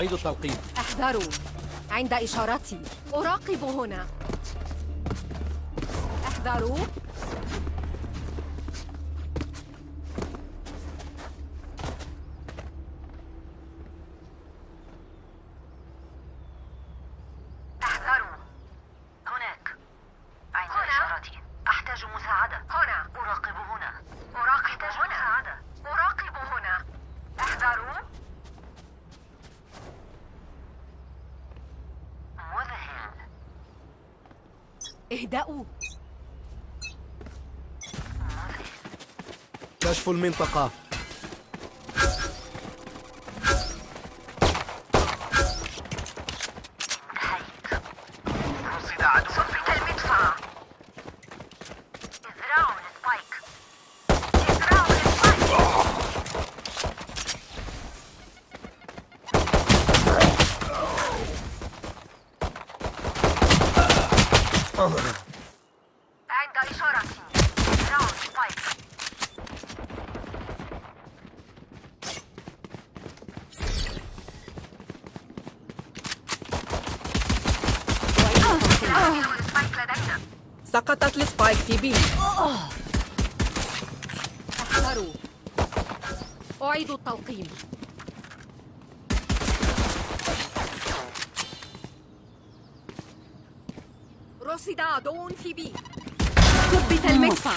أعيد التلقيم أحذروا. عند إشارتي. أراقب هنا. أحذروا احذروا هناك عند إشارتي أحتاج مساعدة هنا أراقب هنا أراقب أحتاج مساعدة أراقب هنا احذروا مذهل اهدأوا. كشف المنطقة انتهيت رصد عدو صفت المدفع ازرعوا ال spike ازرعوا ال spike عند إشارتي ازرعوا ال spike ال spike لدينا سقطت ال spike في B احذروا التلقيم رصد عدو في B. ثبت المدفع.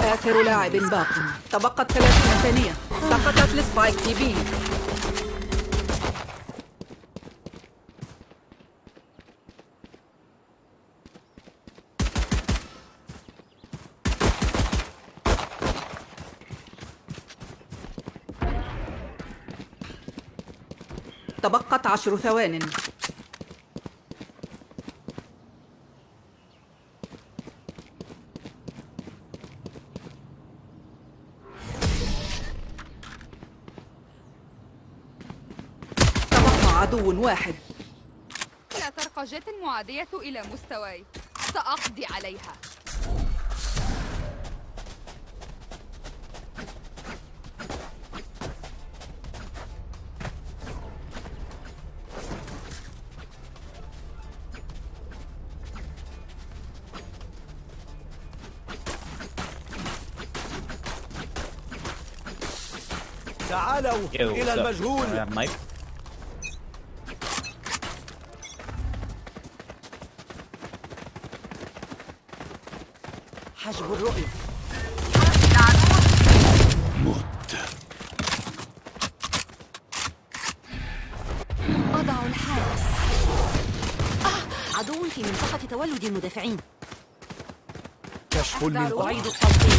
آخر لاعب باق. تبقت 30 ثانية. سقطت السبايك في بي. تبقت عشر ثوان. تبقى عدو واحد. لا ترقى جت المعادية إلى مستواي. سأقضي عليها. تعالوا Yo, إلى? المجهول Mike? حجب الرؤية أضع الحارس آه! عدو في منطقة تولد المدافعين كشف المنطقة أعيد التلقيم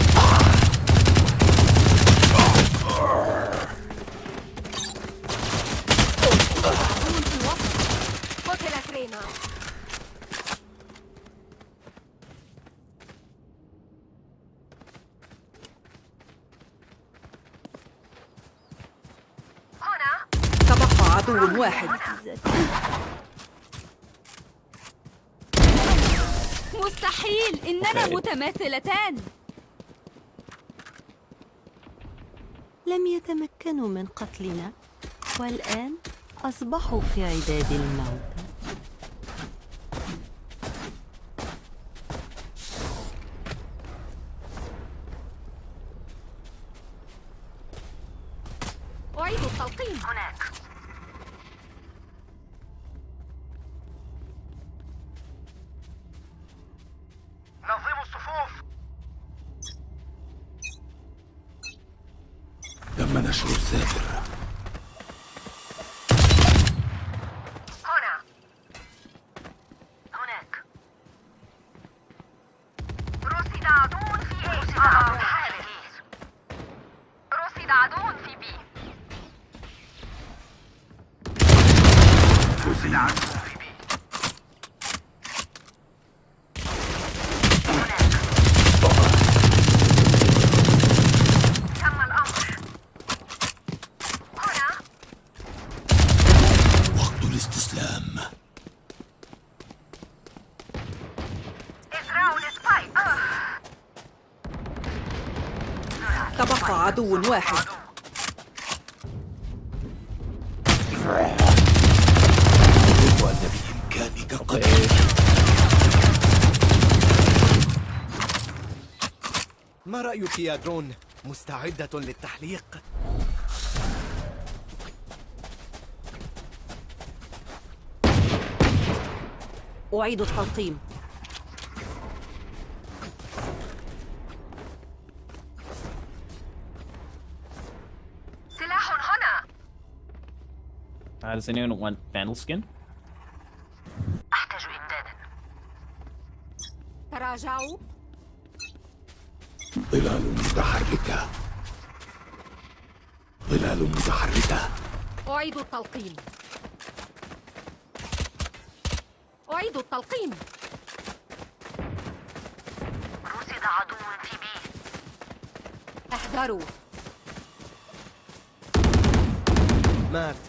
رينا هنا. تبقى عدو واحد. مستحيل. إننا. متماثلتان. لم يتمكنوا من قتلنا والآن أصبحوا في عداد الموت أعيد التلقيم هناك نظموا الصفوف تم نشر الساتر هنا هناك رصد عدو في إيش الحارس رصد عدو في بي رصد عدو في بي هناك تم الامر هنا وقت الاستسلام ازرعوا السبايك آه. تبقى عدو واحد وأن بإمكانك قتل ما رأيك يا درون؟ مستعدة للتحليق؟ أعيد التلقيم Uh, does anyone want Vandal skin? أحتاج إمدادا. تراجعوا. ظلال متحركة. ظلال متحركة. أعيد التلقيم. أعيد التلقيم. رصد عدو في بي. احذروا. مات.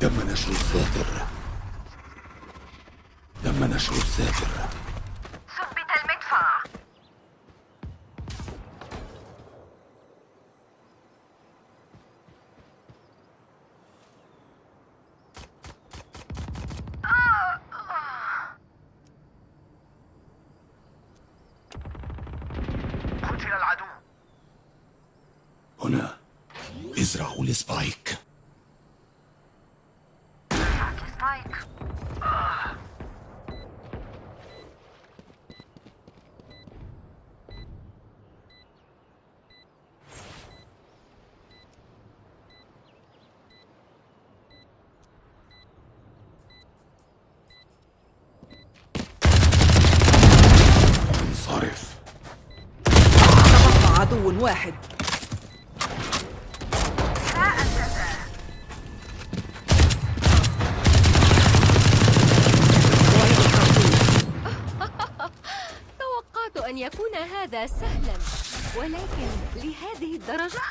تم نشر الساتر تم نشر الساتر ثبت المدفع قتل العدو هنا ازرعوا السبايك. سبايك انصرف. تبقى عدو واحد أعيد التلقيم توقعت أن يكون هذا سهلا ولكن لهذه الدرجة؟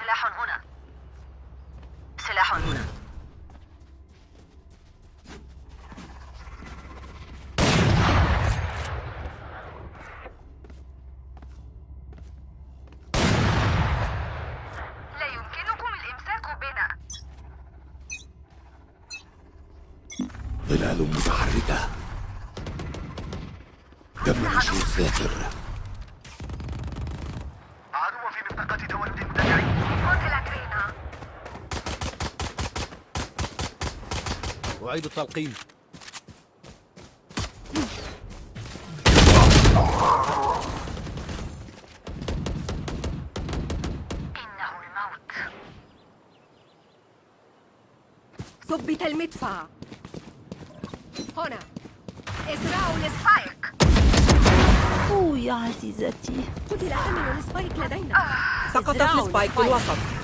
سلاح هنا. سلاح هنا. لا يمكنكم الإمساك بنا. ظلال متحركة. تم نشر الساتر عدو في منطقة تولد أعيد التلقيم. يا عزيزتي قتل حامل ال spike لدينا. سقطت ال spike في ال spike. الوسط.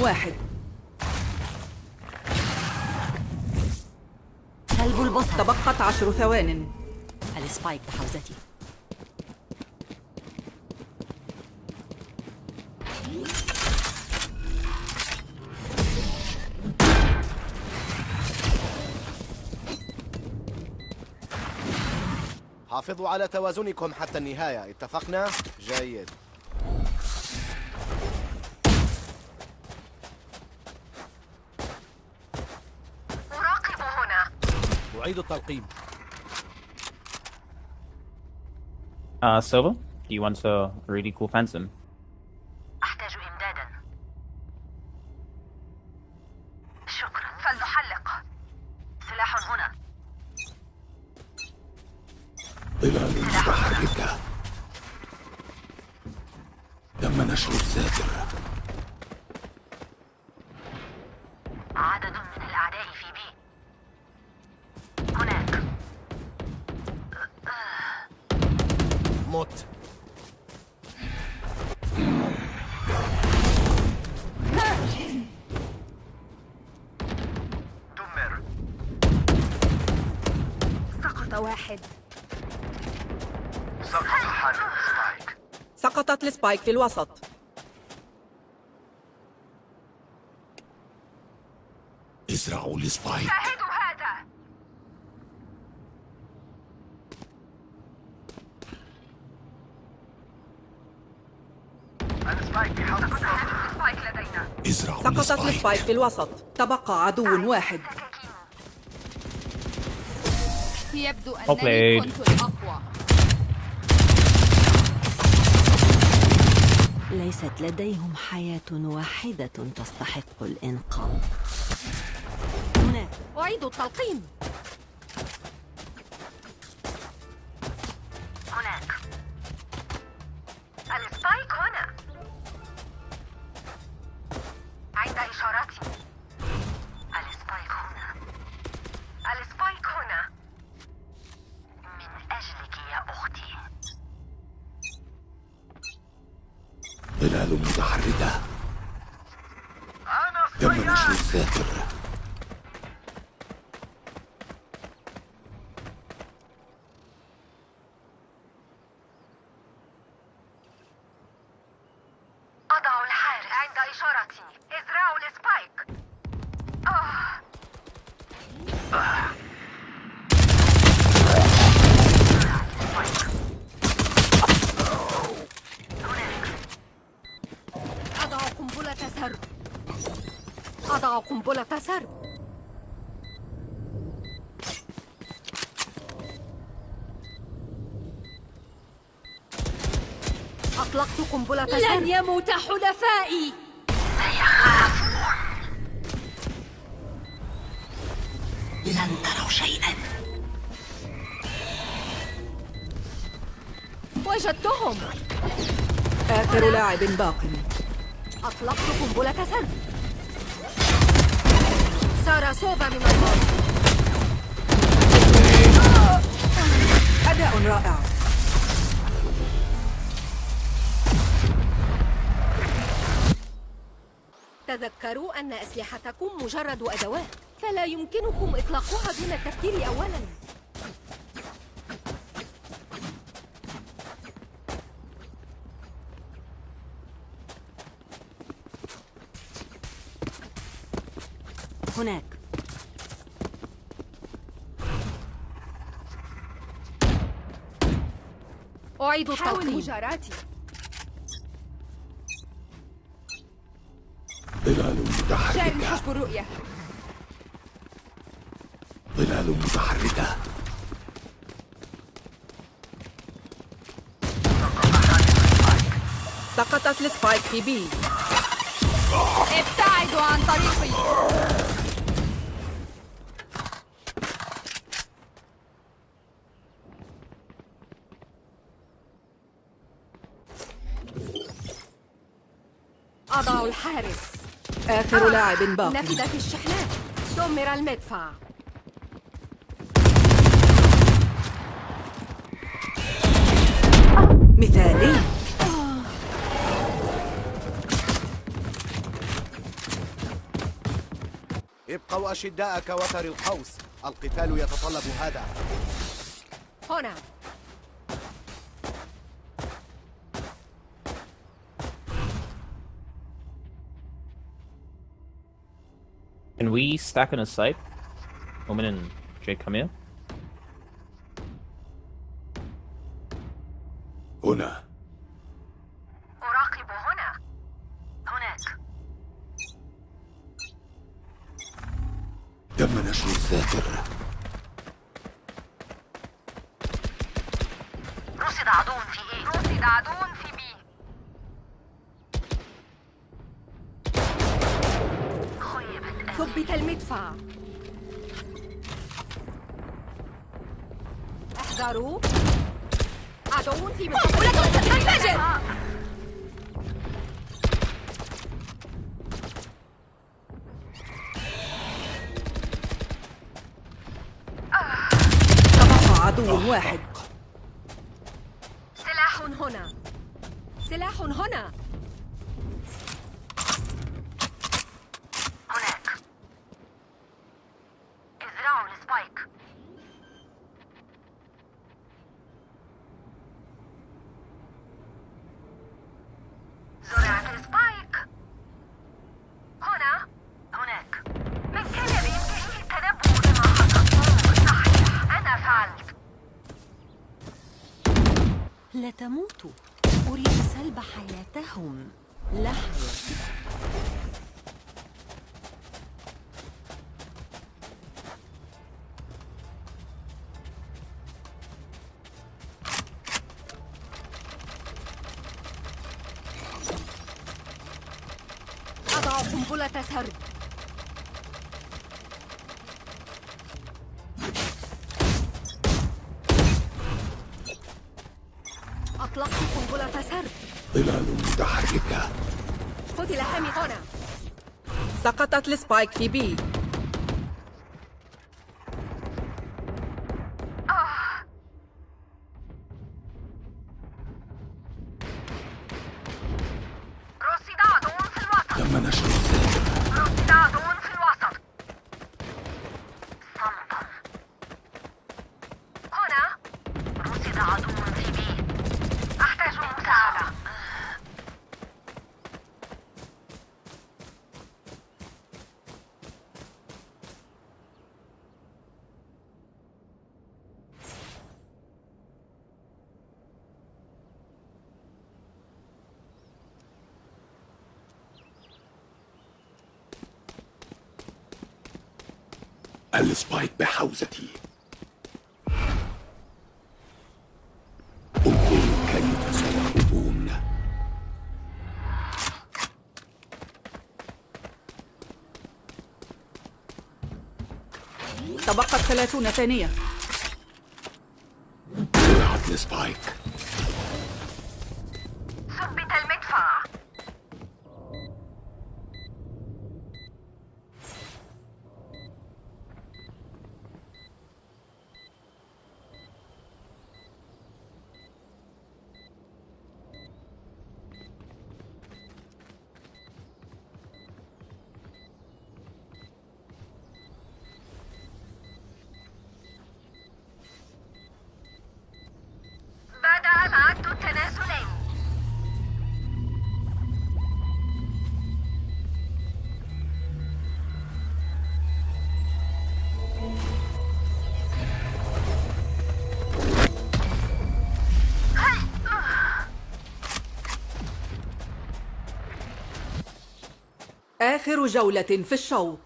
واحد. كلب البسطة تبقت عشر ثوان. السبايك بحوزتي. حافظوا على توازنكم حتى النهاية. اتفقنا؟ جيد. أعيد التلقيم Uh, Silva, do you want to really cool fence him? واحد. سقط حامل spike سقطت ال spike في الوسط. ازرعوا ال spike شاهدوا هذا. ال spike بحوزة ال spike لدينا. ازرعوا سقطت ال spike ال spike في الوسط. تبقى عدو واحد. يبدو أنني. كنت الأقوى. ليست لديهم حياة واحدة تستحق الإنقاذ. هناك أعيد التلقيم. إشارتي ازرعوا السبايك. أضع قنبلة سرب أضع قنبلة سرب أطلقت قنبلة سرب لن يموت حلفائي لن تروا شيئا. وجدتهم. آخر لاعب باق. أطلقت قنبلة سرب سارة سوفا من الأرض أداء رائع. تذكروا أن أسلحتكم مجرد أدوات فلا يمكنكم إطلاقها دون التفكير أولاً. هناك. أعيد حاول التلقيم مجاراتي. متحركة. حسب الرؤية. ظلال متحركة. سقطت السبايك في بي. ابتعدوا عن طريقي. أضع الحارس. آخر لاعب باق. نفذت الشحنات. دمر المدفع. مثالي. ابقوا أشداء كوتر القوس. القتال يتطلب هذا. هنا. Stack on a site? Omen and Jake come here. هنا أراقب هنا هناك تم نشر الذاكر رصد عدو في إيه رصد عدو في بي خيبت احذروا. عدو في منطقة تبقى عدو واحد. سلاح هنا. سلاح هنا هناك ازرعوا ال spike زرعت ال spike هنا هناك من كان بإمكانه التنبؤ بما حصل صحيح أنا فعلت لا تموتوا أريد سلب حياتهم. لا أضع قنبلة سرب ال spike في B. تم نشر الذاكر رصد عدو في الوسط صمتا هنا رصد عدو في B أحتاج مساعدة ال spike بحوزتي. انظروا كيف سيهربون تبقت ثلاثون ثانية. وضعت ال spike آخر جولة في الشوط.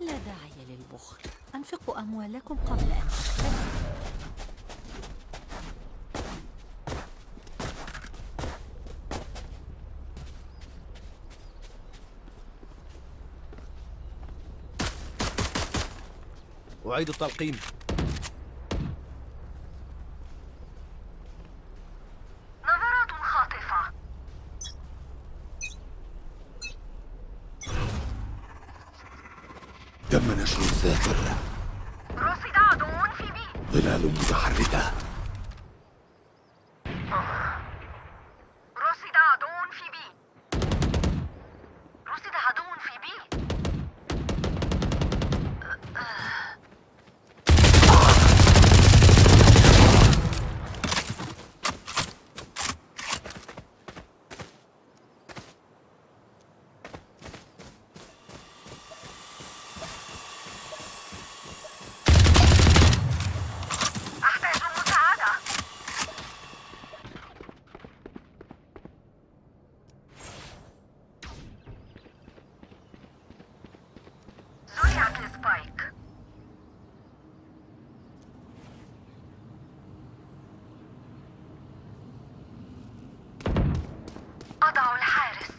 لا داعي للبخل. أنفقوا أموالكم قبل أن تختلفوا أعيد التلقيم نظرات خاطفة تم نشر الذاكر رصد عدو في بي ظلال متحركة رصد عدو في بي رصد عدو في بي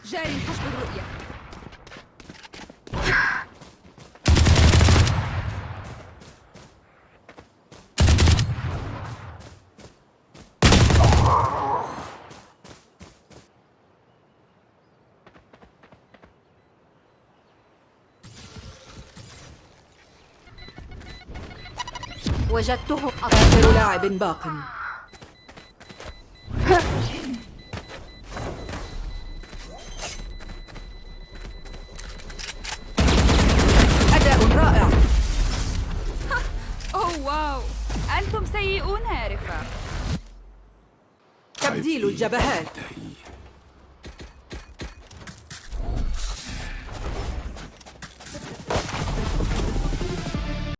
جاري حسب الرؤية وجدته آخر لاعب باق. أداء رائع. أوه واو. أنتم سيئون يا رفاق تبديل الجبهات. انتهي